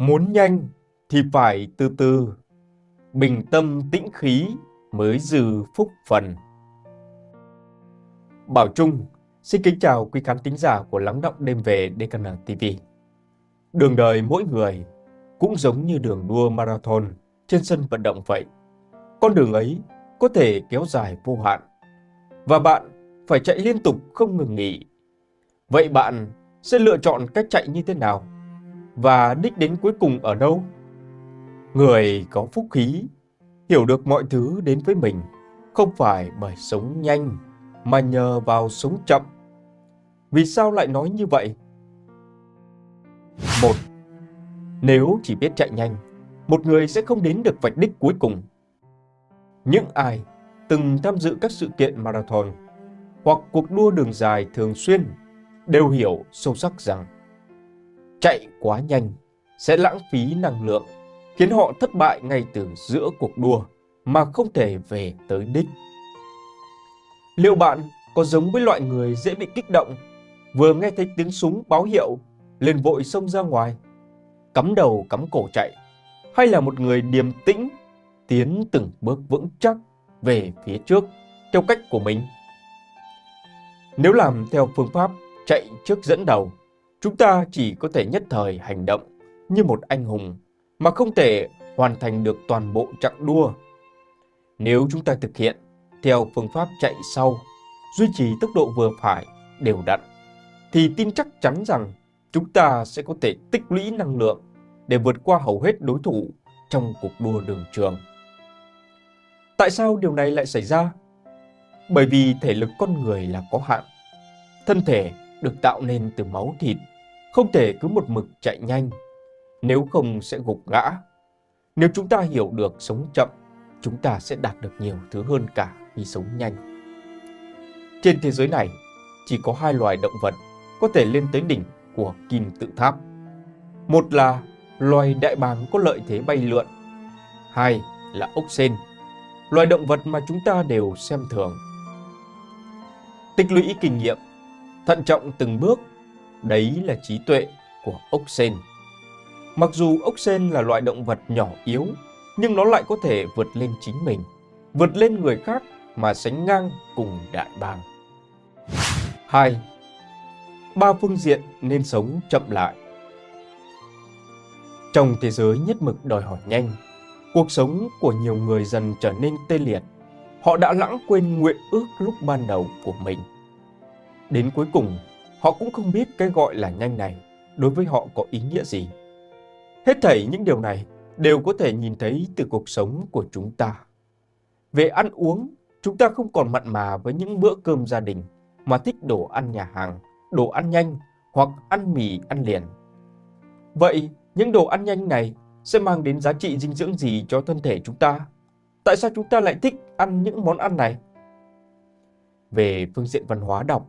Muốn nhanh thì phải từ từ, bình tâm tĩnh khí mới dư phúc phần. Bảo Trung xin kính chào quý khán thính giả của Lắng Động Đêm Về DKN TV. Đường đời mỗi người cũng giống như đường đua marathon trên sân vận động vậy. Con đường ấy có thể kéo dài vô hạn và bạn phải chạy liên tục không ngừng nghỉ. Vậy bạn sẽ lựa chọn cách chạy như thế nào? Và đích đến cuối cùng ở đâu? Người có phúc khí, hiểu được mọi thứ đến với mình, không phải bởi sống nhanh, mà nhờ vào sống chậm. Vì sao lại nói như vậy? Một, nếu chỉ biết chạy nhanh, một người sẽ không đến được vạch đích cuối cùng. Những ai từng tham dự các sự kiện marathon hoặc cuộc đua đường dài thường xuyên đều hiểu sâu sắc rằng chạy quá nhanh sẽ lãng phí năng lượng, khiến họ thất bại ngay từ giữa cuộc đua mà không thể về tới đích. Liệu bạn có giống với loại người dễ bị kích động, vừa nghe thấy tiếng súng báo hiệu, liền vội xông ra ngoài, cắm đầu cắm cổ chạy, hay là một người điềm tĩnh, tiến từng bước vững chắc về phía trước theo cách của mình? Nếu làm theo phương pháp chạy trước dẫn đầu, chúng ta chỉ có thể nhất thời hành động như một anh hùng mà không thể hoàn thành được toàn bộ chặng đua. Nếu chúng ta thực hiện theo phương pháp chạy sau, duy trì tốc độ vừa phải, đều đặn, thì tin chắc chắn rằng chúng ta sẽ có thể tích lũy năng lượng để vượt qua hầu hết đối thủ trong cuộc đua đường trường. Tại sao điều này lại xảy ra? Bởi vì thể lực con người là có hạn. Thân thể được tạo nên từ máu thịt, không thể cứ một mực chạy nhanh, nếu không sẽ gục ngã. Nếu chúng ta hiểu được sống chậm, chúng ta sẽ đạt được nhiều thứ hơn cả khi sống nhanh. Trên thế giới này, chỉ có hai loài động vật có thể lên tới đỉnh của kim tự tháp. Một là loài đại bàng có lợi thế bay lượn. Hai là ốc sên, loài động vật mà chúng ta đều xem thường. Tích lũy kinh nghiệm, thận trọng từng bước, đấy là trí tuệ của ốc sên. Mặc dù ốc sên là loại động vật nhỏ yếu, nhưng nó lại có thể vượt lên chính mình, vượt lên người khác mà sánh ngang cùng đại bàng. 2. Ba phương diện nên sống chậm lại. Trong thế giới nhất mực đòi hỏi nhanh, cuộc sống của nhiều người dần trở nên tê liệt. Họ đã lãng quên nguyện ước lúc ban đầu của mình. Đến cuối cùng, họ cũng không biết cái gọi là nhanh này đối với họ có ý nghĩa gì. Hết thảy những điều này đều có thể nhìn thấy từ cuộc sống của chúng ta. Về ăn uống, chúng ta không còn mặn mà với những bữa cơm gia đình mà thích đồ ăn nhà hàng, đồ ăn nhanh hoặc ăn mì ăn liền. Vậy, những đồ ăn nhanh này sẽ mang đến giá trị dinh dưỡng gì cho thân thể chúng ta? Tại sao chúng ta lại thích ăn những món ăn này? Về phương diện văn hóa đọc,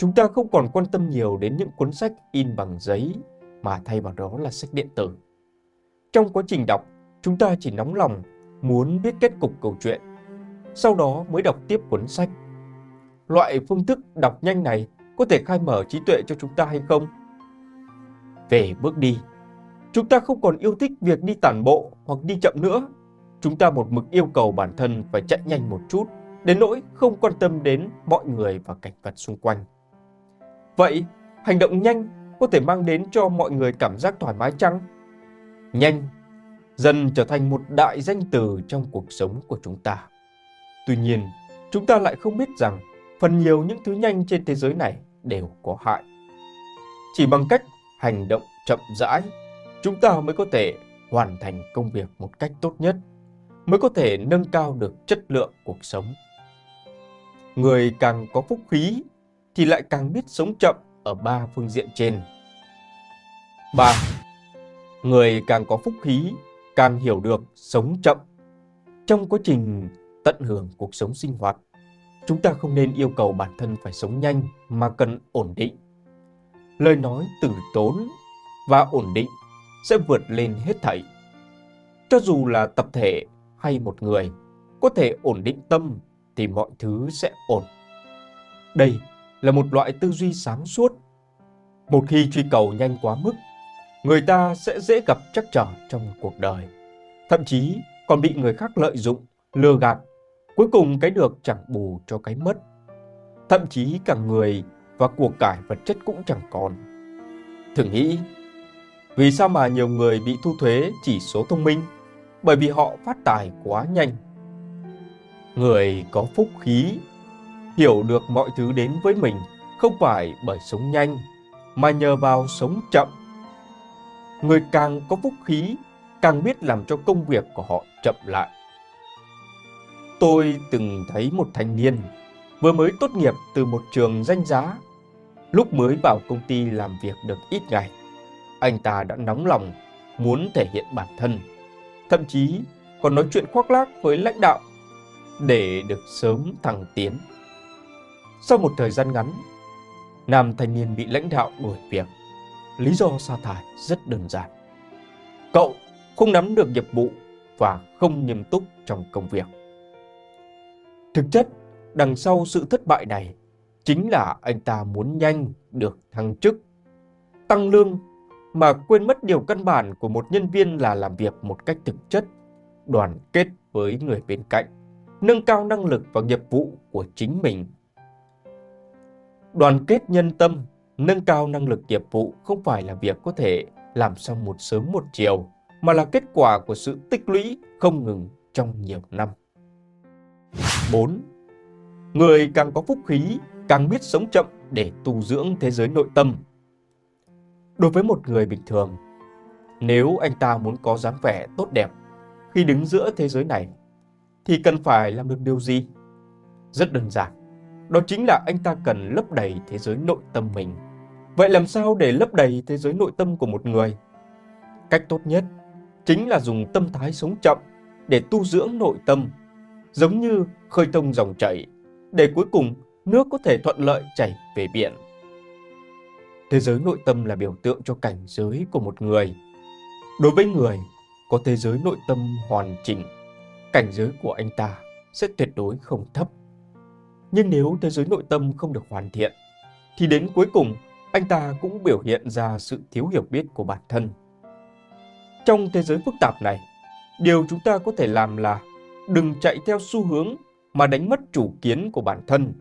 chúng ta không còn quan tâm nhiều đến những cuốn sách in bằng giấy mà thay vào đó là sách điện tử. Trong quá trình đọc, chúng ta chỉ nóng lòng muốn biết kết cục câu chuyện, sau đó mới đọc tiếp cuốn sách. Loại phương thức đọc nhanh này có thể khai mở trí tuệ cho chúng ta hay không? Về bước đi, chúng ta không còn yêu thích việc đi tản bộ hoặc đi chậm nữa. Chúng ta một mực yêu cầu bản thân phải chạy nhanh một chút, đến nỗi không quan tâm đến mọi người và cảnh vật xung quanh. Vậy, hành động nhanh có thể mang đến cho mọi người cảm giác thoải mái chăng? Nhanh dần trở thành một đại danh từ trong cuộc sống của chúng ta. Tuy nhiên, chúng ta lại không biết rằng phần nhiều những thứ nhanh trên thế giới này đều có hại. Chỉ bằng cách hành động chậm rãi, chúng ta mới có thể hoàn thành công việc một cách tốt nhất, mới có thể nâng cao được chất lượng cuộc sống. Người càng có phúc khí thì lại càng biết sống chậm ở ba phương diện trên. 3. Người càng có phúc khí, càng hiểu được sống chậm. Trong quá trình tận hưởng cuộc sống sinh hoạt, chúng ta không nên yêu cầu bản thân phải sống nhanh mà cần ổn định. Lời nói từ tốn và ổn định sẽ vượt lên hết thảy. Cho dù là tập thể hay một người có thể ổn định tâm thì mọi thứ sẽ ổn. Đây là một loại tư duy sáng suốt. Một khi truy cầu nhanh quá mức, người ta sẽ dễ gặp trắc trở trong cuộc đời. Thậm chí còn bị người khác lợi dụng, lừa gạt. Cuối cùng cái được chẳng bù cho cái mất. Thậm chí cả người và của cải vật chất cũng chẳng còn. Thử nghĩ, vì sao mà nhiều người bị thu thuế chỉ số thông minh? Bởi vì họ phát tài quá nhanh. Người có phúc khí, hiểu được mọi thứ đến với mình không phải bởi sống nhanh, mà nhờ vào sống chậm. Người càng có phúc khí, càng biết làm cho công việc của họ chậm lại. Tôi từng thấy một thanh niên vừa mới tốt nghiệp từ một trường danh giá. Lúc mới vào công ty làm việc được ít ngày, anh ta đã nóng lòng muốn thể hiện bản thân, thậm chí còn nói chuyện khoác lác với lãnh đạo để được sớm thăng tiến. Sau một thời gian ngắn, nam thanh niên bị lãnh đạo đuổi việc. Lý do sa thải rất đơn giản. Cậu không nắm được nhiệm vụ và không nghiêm túc trong công việc. Thực chất, đằng sau sự thất bại này chính là anh ta muốn nhanh được thăng chức, tăng lương mà quên mất điều căn bản của một nhân viên là làm việc một cách thực chất, đoàn kết với người bên cạnh, nâng cao năng lực và nghiệp vụ của chính mình. Đoàn kết nhân tâm, nâng cao năng lực nghiệp vụ không phải là việc có thể làm xong một sớm một chiều, mà là kết quả của sự tích lũy không ngừng trong nhiều năm. 4. Người càng có phúc khí, càng biết sống chậm để tu dưỡng thế giới nội tâm. Đối với một người bình thường, nếu anh ta muốn có dáng vẻ tốt đẹp khi đứng giữa thế giới này, thì cần phải làm được điều gì? Rất đơn giản, đó chính là anh ta cần lấp đầy thế giới nội tâm mình. Vậy làm sao để lấp đầy thế giới nội tâm của một người? Cách tốt nhất chính là dùng tâm thái sống chậm để tu dưỡng nội tâm, giống như khơi thông dòng chảy, để cuối cùng nước có thể thuận lợi chảy về biển. Thế giới nội tâm là biểu tượng cho cảnh giới của một người. Đối với người có thế giới nội tâm hoàn chỉnh, cảnh giới của anh ta sẽ tuyệt đối không thấp. Nhưng nếu thế giới nội tâm không được hoàn thiện, thì đến cuối cùng anh ta cũng biểu hiện ra sự thiếu hiểu biết của bản thân. Trong thế giới phức tạp này, điều chúng ta có thể làm là đừng chạy theo xu hướng mà đánh mất chủ kiến của bản thân,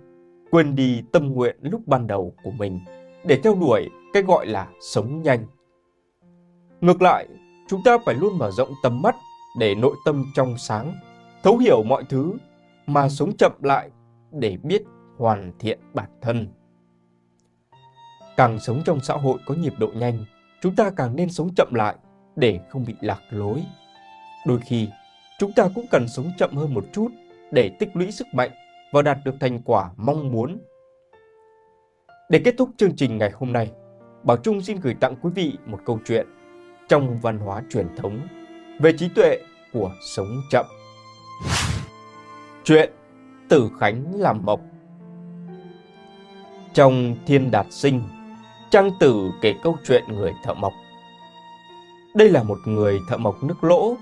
quên đi tâm nguyện lúc ban đầu của mình để theo đuổi cái gọi là sống nhanh. Ngược lại, chúng ta phải luôn mở rộng tầm mắt để nội tâm trong sáng, thấu hiểu mọi thứ mà sống chậm lại để biết hoàn thiện bản thân. Càng sống trong xã hội có nhịp độ nhanh, chúng ta càng nên sống chậm lại để không bị lạc lối. Đôi khi, chúng ta cũng cần sống chậm hơn một chút để tích lũy sức mạnh và đạt được thành quả mong muốn. Để kết thúc chương trình ngày hôm nay, Bảo Trung xin gửi tặng quý vị một câu chuyện trong văn hóa truyền thống về trí tuệ của sống chậm. Chuyện Tử Khánh làm mộc Trong Thiên Đạt Sinh, Trang Tử kể câu chuyện người thợ mộc. Đây là một người thợ mộc nước lỗ,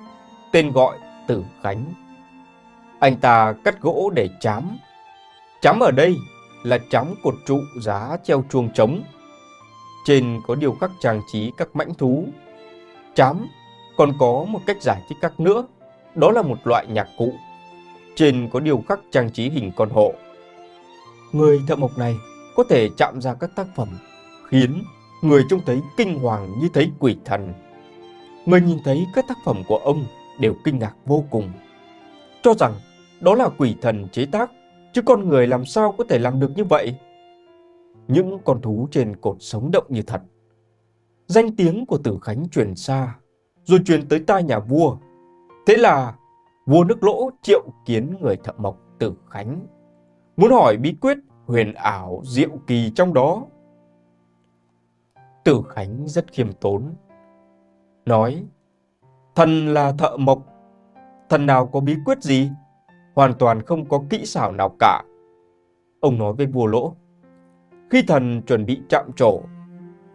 tên gọi Tử Khánh. Anh ta cắt gỗ để chám. Chám ở đây là chám cột trụ giá treo chuông trống. Trên có điều khắc trang trí các mãnh thú. Chám còn có một cách giải thích khác nữa, đó là một loại nhạc cụ. Trên có điều khắc trang trí hình con hộ. Người thợ mộc này có thể chạm ra các tác phẩm khiến người trông thấy kinh hoàng như thấy quỷ thần. Người nhìn thấy các tác phẩm của ông đều kinh ngạc vô cùng, cho rằng đó là quỷ thần chế tác, chứ con người làm sao có thể làm được như vậy? Những con thú trên cột sống động như thật. Danh tiếng của Tử Khánh truyền xa, rồi truyền tới tai nhà vua. Thế là vua nước lỗ triệu kiến người thợ mộc Tử Khánh. Muốn hỏi bí quyết huyền ảo diệu kỳ trong đó. Tử Khánh rất khiêm tốn. Nói, thần là thợ mộc, thần nào có bí quyết gì? Hoàn toàn không có kỹ xảo nào cả. Ông nói với vua lỗ, khi thần chuẩn bị chạm trổ,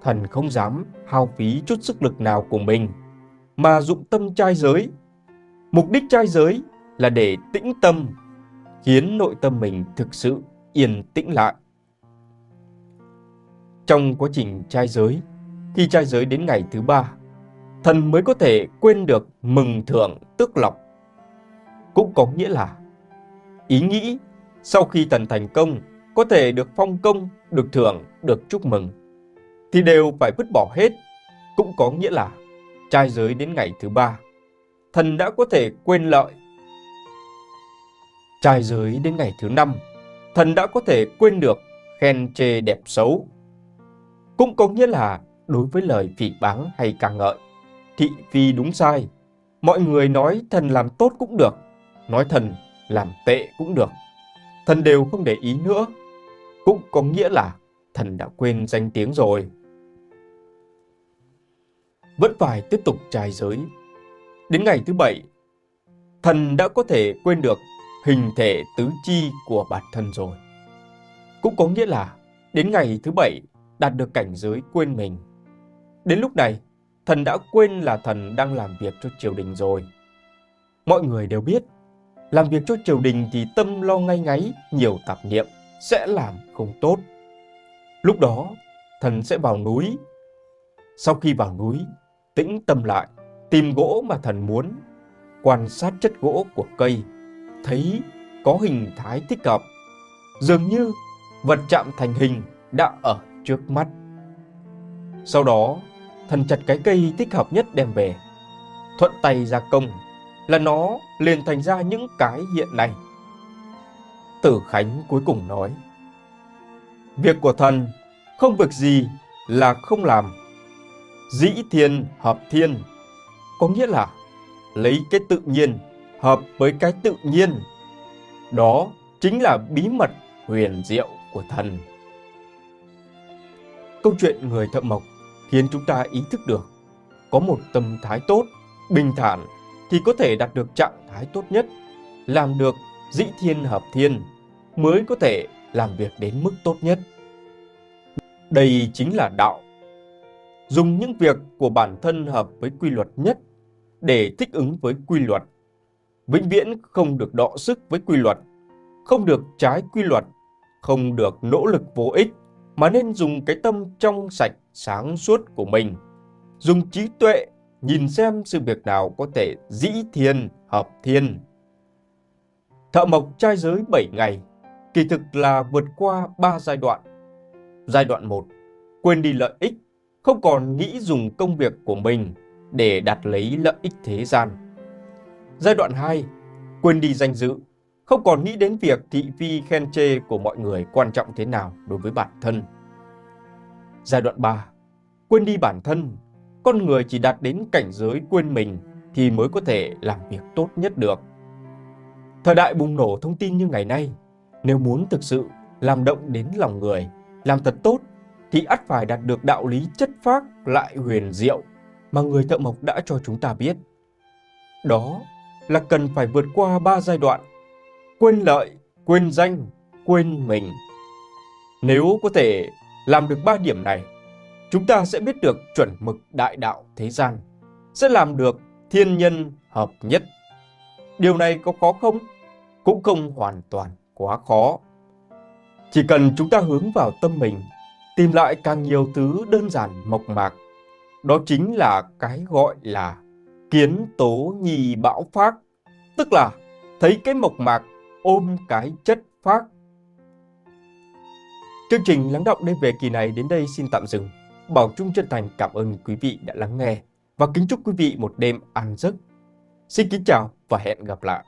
thần không dám hao phí chút sức lực nào của mình, mà dụng tâm trai giới. Mục đích trai giới là để tĩnh tâm, khiến nội tâm mình thực sự yên tĩnh lại. Trong quá trình trai giới, khi trai giới đến ngày thứ ba, thần mới có thể quên được mừng thưởng tước lộc. Cũng có nghĩa là ý nghĩ sau khi thần thành công có thể được phong công, được thưởng, được chúc mừng, thì đều phải vứt bỏ hết. Cũng có nghĩa là trai giới đến ngày thứ ba, thần đã có thể quên lợi. Trai giới đến ngày thứ năm, thần đã có thể quên được khen chê đẹp xấu. Cũng có nghĩa là đối với lời phỉ báng hay ca ngợi, thị phi đúng sai, mọi người nói thần làm tốt cũng được, nói thần làm tệ cũng được. Thần đều không để ý nữa, cũng có nghĩa là thần đã quên danh tiếng rồi. Vẫn phải tiếp tục trai giới. Đến ngày thứ bảy, thần đã có thể quên được hình thể tứ chi của bản thân rồi. Cũng có nghĩa là đến ngày thứ bảy đạt được cảnh giới quên mình. Đến lúc này, thần đã quên là thần đang làm việc cho triều đình rồi. Mọi người đều biết, làm việc cho triều đình thì tâm lo ngay ngáy, nhiều tạp niệm, sẽ làm không tốt. Lúc đó, thần sẽ vào núi. Sau khi vào núi, tĩnh tâm lại, tìm gỗ mà thần muốn, quan sát chất gỗ của cây, thấy có hình thái thích hợp. Dường như vật chạm thành hình đã ở trước mắt. Sau đó, thần chặt cái cây thích hợp nhất đem về. Thuận tay gia công là nó liền thành ra những cái hiện nay. Tử Khánh cuối cùng nói, Việc của thần không việc gì là không làm. Dĩ thiên hợp thiên, có nghĩa là lấy cái tự nhiên hợp với cái tự nhiên. Đó chính là bí mật huyền diệu của thần. Câu chuyện người thợ mộc khiến chúng ta ý thức được có một tâm thái tốt, bình thản thì có thể đạt được trạng thái tốt nhất, làm được dĩ thiên hợp thiên mới có thể làm việc đến mức tốt nhất. Đây chính là đạo. Dùng những việc của bản thân hợp với quy luật nhất để thích ứng với quy luật. Vĩnh viễn không được đọ sức với quy luật, không được trái quy luật, không được nỗ lực vô ích, mà nên dùng cái tâm trong sạch, sáng suốt của mình. Dùng trí tuệ nhìn xem sự việc nào có thể dĩ thiên hợp thiên. Thợ mộc trai giới 7 ngày, kỳ thực là vượt qua 3 giai đoạn. Giai đoạn 1, quên đi lợi ích, không còn nghĩ dùng công việc của mình để đạt lấy lợi ích thế gian. Giai đoạn 2, quên đi danh dự, không còn nghĩ đến việc thị phi khen chê của mọi người quan trọng thế nào đối với bản thân. Giai đoạn 3, quên đi bản thân, con người chỉ đạt đến cảnh giới quên mình thì mới có thể làm việc tốt nhất được. Thời đại bùng nổ thông tin như ngày nay, nếu muốn thực sự làm động đến lòng người, làm thật tốt, thì ắt phải đạt được đạo lý chất phác lại huyền diệu mà người thợ mộc đã cho chúng ta biết. Đó là cần phải vượt qua ba giai đoạn, quên lợi, quên danh, quên mình. Nếu có thể làm được ba điểm này, chúng ta sẽ biết được chuẩn mực đại đạo thế gian, sẽ làm được thiên nhân hợp nhất. Điều này có khó không? Cũng không hoàn toàn quá khó. Chỉ cần chúng ta hướng vào tâm mình, tìm lại càng nhiều thứ đơn giản mộc mạc, đó chính là cái gọi là kiến tố nhì bão phát, tức là thấy cái mộc mạc ôm cái chất phát. Chương trình lắng động đêm về kỳ này đến đây xin tạm dừng. Bảo Trung chân thành cảm ơn quý vị đã lắng nghe và kính chúc quý vị một đêm an giấc. Xin kính chào và hẹn gặp lại.